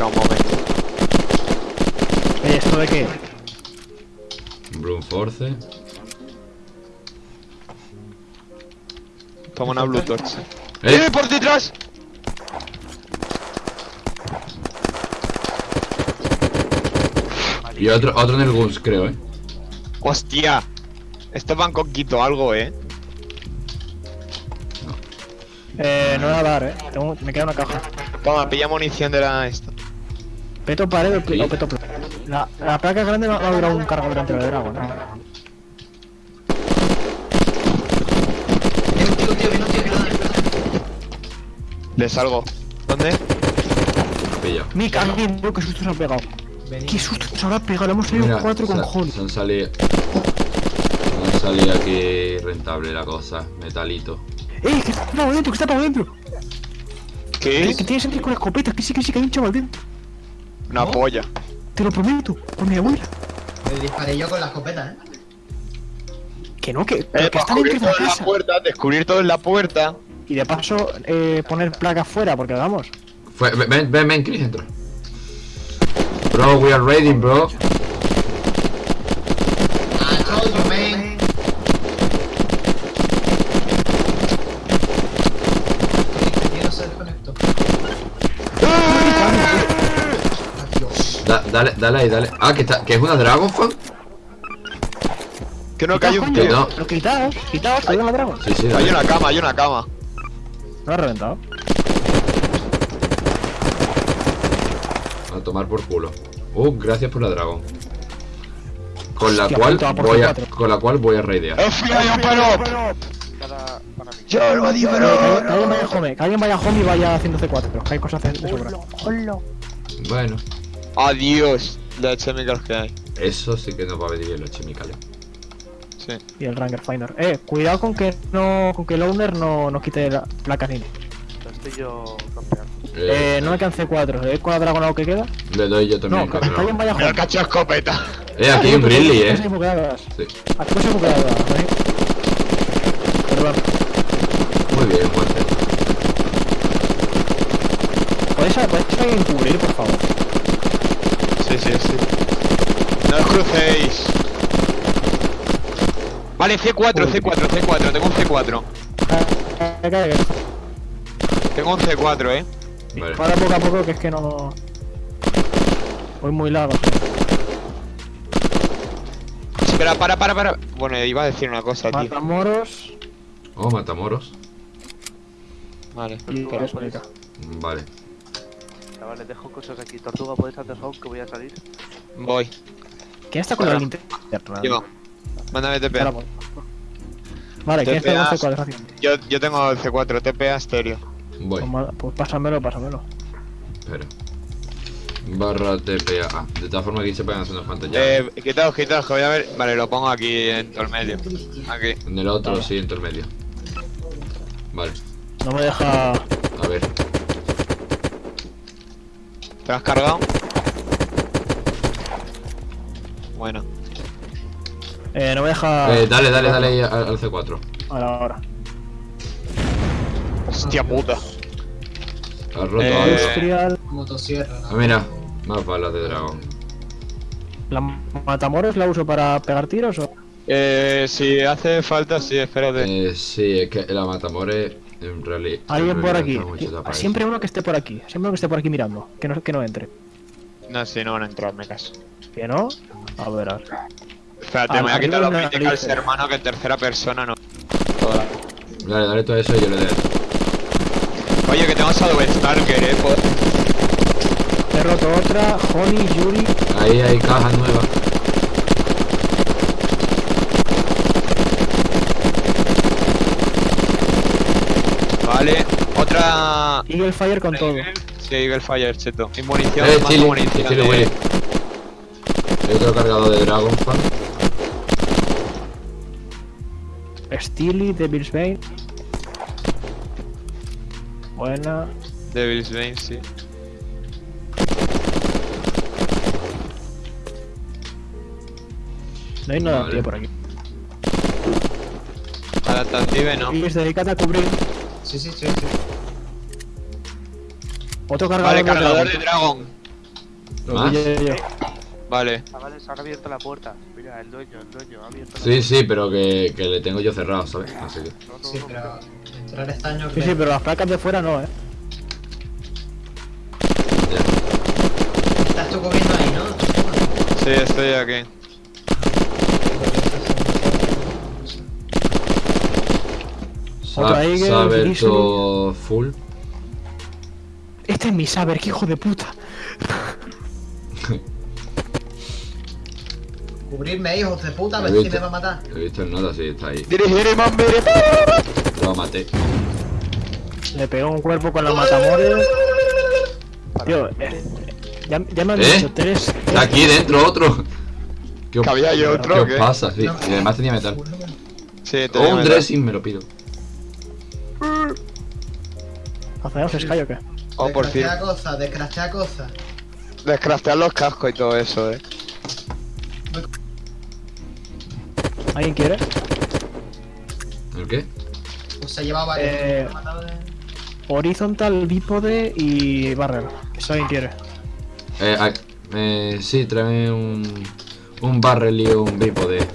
Un momento. Oye, ¿esto de qué? Brute Force. Toma una Blue Torch. ¡Eh! ¡Eh! ¡Por detrás! Y otro, otro en el Guns, creo, eh. ¡Hostia! Este Bangkok quito algo, eh. Eh, no voy a dar, eh. Tengo- me queda una caja. Toma, pilla munición de la esta. Peto pared o, Sí. o peto placa. La, la placa grande va va a durar un cargador entre el dragón, ¿no? Le salgo. ¿Dónde? Pilla. Mica, alguien, bro, qué susto se ha pegado. Vení. Qué susto se habrá pegado, le hemos salido Mira, cuatro con Holly. se han salido. Se han salido aquí rentable la cosa. Metalito. ¡Eh! Que está para adentro, que está para adentro. ¿Qué que tienes entrar con la escopeta, que sí, que sí, que hay un chaval dentro. Una polla. Te lo prometo, por mi abuela. Le disparé yo con la escopeta, eh. Que no, que, Eh, pero que para está dentro descubrir de la todo en la casa. puerta, descubrir todo en la puerta. Y de paso, eh, poner placas fuera, porque vamos. Fue, ven, ven, ven, Chris, entra. Bro, we are ready, bro. I told you, man. Yo no se desconectó. Adiós. Da- dale, dale ahí, dale. Ah, que, está, que es una Dragon Fan. Que no, que hay un tío. no. Pero quitaos, quitaos, que la dragón. Sí, sí, Hay una cama, hay una cama. No ha reventado. A tomar por culo. Uh, gracias por la Dragon. Con la Hostia cual voy a, con la cual voy a raidear. ¡Eh, fui a pero! ¡Yo lo digo, Que, que alguien vaya home, que alguien vaya home y vaya haciendo C4, que hay cosas de de sobra. Bueno, Adiós. La chemicals que hay. eso sí que nos va a venir bien los chemicales. Sí. Y el Ranger Finder. Eh, cuidado con que no, con que el owner no nos quite la placa ni. Estoy yo campeando. Eh, no me quedan C4, ¿eh? Con la dragón algo que queda? Le doy yo también. No, que alguien vaya home. cacho escopeta. Eh, aquí hay un Grizzly, eh. Aquí. Aquí hay buqueadas, ¿eh? Perdón. Muy bien, muerte. ¿Podéis, podéis alguien cubrir, por favor? Sí, sí, sí. No os crucéis. Vale, C4, C4, C4. Tengo un C4. Eh, que- que- Tengo un C4, eh. Vale. Para poco a poco, que es que no. Voy muy largo. Espera, para, para, para. Bueno, iba a decir una cosa, tío. Matamoros Oh, matamoros. Vale. y. República. Vale. Chavales, dejo cosas aquí. Tortuga, ¿puedes hacer home que voy a salir? Voy. ¿Quién está con la linterna? Yo. Mándame TP. Vale, ¿quién está con C4? Fácil. Yo, yo tengo el C4, TPA estéreo. Voy. Pues, pues pásamelo, pásamelo. Espera. Barra TPA. De todas formas aquí se pueden hacer unas pantallas. Eh, quitaos, quitaos, que voy a ver. Vale, lo pongo aquí en todo el medio. Aquí. En el otro, sí, en todo el medio. Vale. No me deja. A ver. ¿Te has cargado? Bueno. Eh, no me deja. Eh, dale, dale, dale ahí al, al C4. Ahora, ahora. Hostia puta. Has roto Eh, algo. Industrial. Motosierra. Ah, mira. Más balas de dragón. ¿La Matamoros la uso para pegar tiros o.? Eh, si hace falta, sí, espérate. Eh, sí, es que la matamore en realidad. Alguien en por aquí. Siempre uno que esté por aquí. Siempre uno que esté por aquí mirando. Que no, que no entre. No, si no van a entrar, me caso. ¿Que no? A ver, a ver. Espérate, me voy a quitar los lista. hermano, que en tercera persona no. Dale, dale todo eso y yo le doy. Oye, que tengo Shadow Stalker, eh. po- He roto otra. Honey, Yuri. Ahí hay cajas nuevas. Vale, otra. Eagle Fire con todo. Sí, Eagle Fire, cheto. Y munición, Eh, más Chile, munición. Chile, de-. Hay otro cargado de Dragon Fan. Steely, Devil's Bane. Buena. Devil's Bane, sí. No hay nada Vale. tío, por aquí. Adaptative no. Y dedicate a cubrir. Sí, sí, sí, sí. Otro cargador, Vale, cargador de de dragón. Lo ¿Más? pillé yo. Vale. Chavales, han abierto la puerta. Mira, el dueño, el dueño, ha abierto la Sí, sí, pero que, que le tengo yo cerrado, ¿sabes? Así que. No, no, Sí, pero entrar estaño Sí, que... sí, pero las placas de fuera no, eh. ya. Estás tú comiendo ahí, ¿no? Sí, estoy aquí. Saber todo full. Este es mi saber, qué hijo de puta. Cubrirme, hijos de puta, a ver si me va a matar. He visto el nota, sí, está ahí. Dirigir y mambere. Lo maté. Le pegó un cuerpo con la matamores. Tío, eh, ya, ya me han ¿Eh? dicho tres. Está aquí dentro otro. ¿Qué os, ¿Que había ahí otro ¿qué os qué? pasa? Sí, No. y además tenía metal. Sí, te O digo, un metal. dressing me lo pido. ¿Hacemos Sky o qué? Oh, por fin. Descraftea cosas, descraftea cosas. Descraftear los cascos y todo eso, eh. ¿Alguien quiere? ¿El qué? Pues se lleva varios. Eh, Horizontal, bípode y barrel. Si alguien quiere. Eh, eh, sí, tráeme un. Un barrel y un bípode.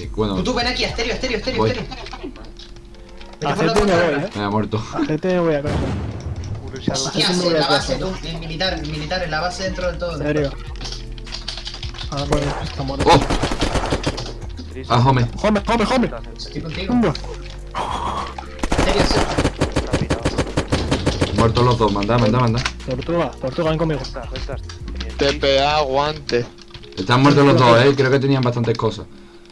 Y bueno, Tú, tú, ven aquí, estéreo, estéreo, estéreo, Voy. estéreo. A Vete por la GT me voy, eh. me ha muerto. A GT me voy a casa. Hostia, en la base, tú, en militar, en militar, en la base dentro del todo. En serio. Ah, bueno, está muerto. ¡Oh! Ah, home. ¡Home, home, home! Estoy contigo. Mirado. Muertos los dos, manda, manda, manda. Tortuga, tortuga, ven conmigo. TPA, guante. Están muertos los dos, eh. Creo que tenían bastantes cosas.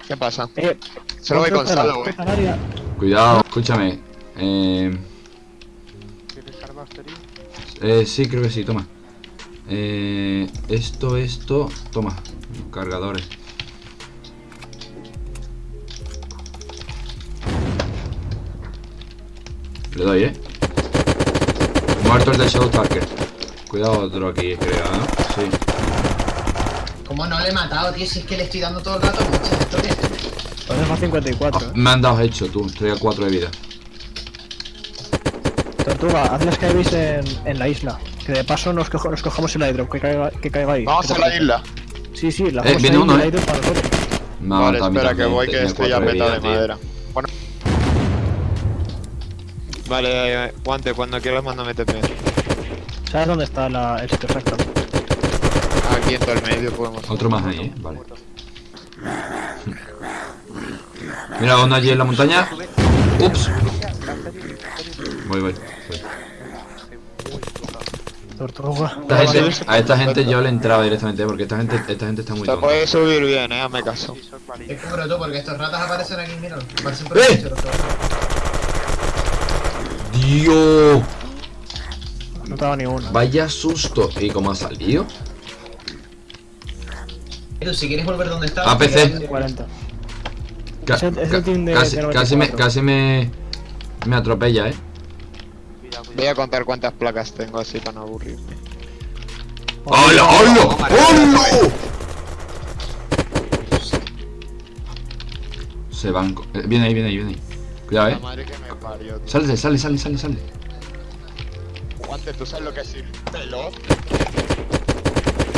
¿Qué pasa? Eh, Solo voy con contra la Salo, eh. canaria. Cuidado, escúchame. Eh, ¿Tienes armas, eh, sí, creo que sí, toma. Eh, esto, esto, toma. Cargadores. Le doy, eh. Muerto el de Shadow Talker. Cuidado otro aquí, creo, ¿eh? Sí. ¿Cómo no le he matado, tío? Si es que le estoy dando todo el rato muchas historias. Lo dejo a 54, Ah, eh. me han dado hecho, tú. Estoy a 4 de vida. Tortuga, haz la skybase en, en la isla. Que de paso nos, cojo- nos cojamos el airdrop, que caiga, que caiga ahí. Vamos ¿Qué a la isla. Sí, sí, la Eh, viene uno, eh. airdrop para ha Vale, espera, que voy, que estoy ya cuatro de tío. madera. Bueno. Vale, eh, guante, cuando quieras mándame TP. ¿Sabes dónde está la, el sitio exacto? Aquí en todo el medio podemos. Otro más ahí, eh. Vale. Mira, uno allí en la montaña. Ups. Voy, voy. Esta gente- a esta gente yo le entraba directamente porque esta gente, esta gente está muy Se puede subir bien, eh, hazme caso. Malillos. cubro tú, porque estos ratas aparecen aquí, mira. Aparecen por ¡Eh! Dios, No dado ni uno. vaya susto. ¿Y cómo ha salido? Si quieres volver donde estabas... APC. te- 40. Ca- casi, de casi me, 94. casi me, me atropella, eh. Voy a contar cuántas placas tengo así para no aburrirme. ¡Hola, hola! ¡Hola! Se van. eh, viene ahí, viene ahí, viene ahí. Cuidado, eh. Sale, sale, sale, sale, sale. Guante, tú sabes lo que es ir pelo.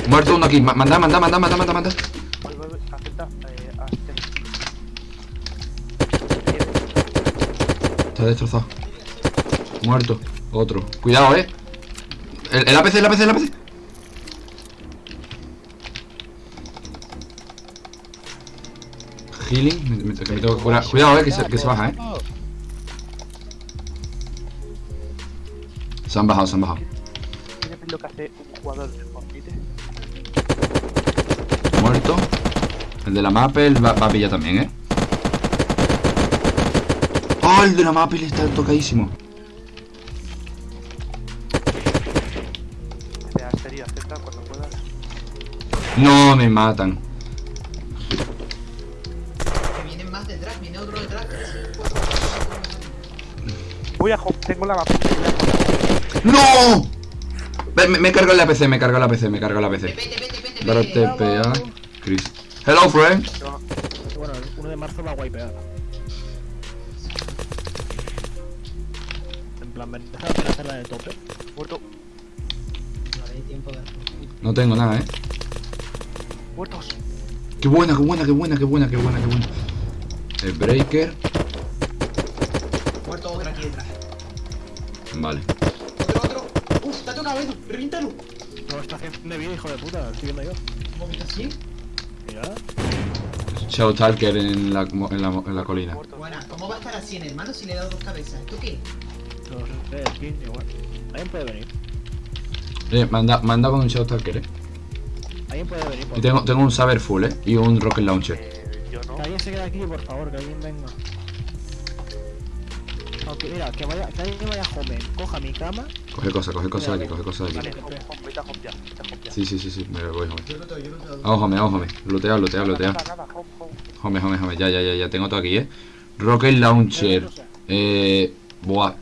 Muerto uno aquí. Ma- Manda, manda, manda, manda, manda, manda. Está destrozado. Muerto. Otro. Cuidado, eh. El, el APC, el APC, el APC. Healing. Me, me- que me tengo que curar. Cuidado, eh, que se, que se baja, eh. Se han bajado, se han bajado. ¿Quieres ver lo que hace un jugador de Fortnite? Muerto. El de la Maple va, va a pillar también, eh. ¡Oh, el de la Maple está tocadísimo! No, me matan. Que vienen más detrás, viene otro detrás. Voy a tengo la mapa. ¡No! Me, me cargo la PC, me cargo la PC, me cargo la PC. Vete, vete, vete. TPA. Chris. Hello, friend. Bueno, el 1 de marzo va a wipear. Plan, de hacerla de tope. Muerto. hay tiempo de... No tengo nada, eh. ¡Muertos! Qué buena, qué buena, qué buena, qué buena, qué buena, qué buena. El breaker. Muerto otro aquí detrás. Vale. Otro, otro. Uf, te ha tocado Edu. Reviéntalo. No, está haciendo de vida, hijo de puta, lo estoy viendo yo. ¿Cómo que está así? Mira. Shadow Talker en la, en la, en la colina. Buena, ¿cómo va a estar así en hermano si le he dado dos cabezas? ¿Esto qué? Aquí, igual. Alguien puede venir. Eh, me han da- me han dado con un Shadow Talker, eh. Alguien puede venir. Por Y tengo, tengo un Saber Full, eh. Y un Rocket Launcher. Eh, yo no. Que alguien se quede aquí, por favor, que alguien venga. Aunque, mira, que vaya, que alguien vaya joven, coja mi cama. Coge cosas, coge cosas aquí, coge cosas Vale, aquí. home, home, vete a home ya, vete a home ya. Sí, sí, sí, sí. Me voy, home. Yo lo tengo, yo lo tengo. Vamos, home, vamos, home. Lootea, lootea, lootea. Home, home. Home, home, home. Ya, ya, ya, ya. Tengo todo aquí, eh. Rocket Launcher. Eh. Buah.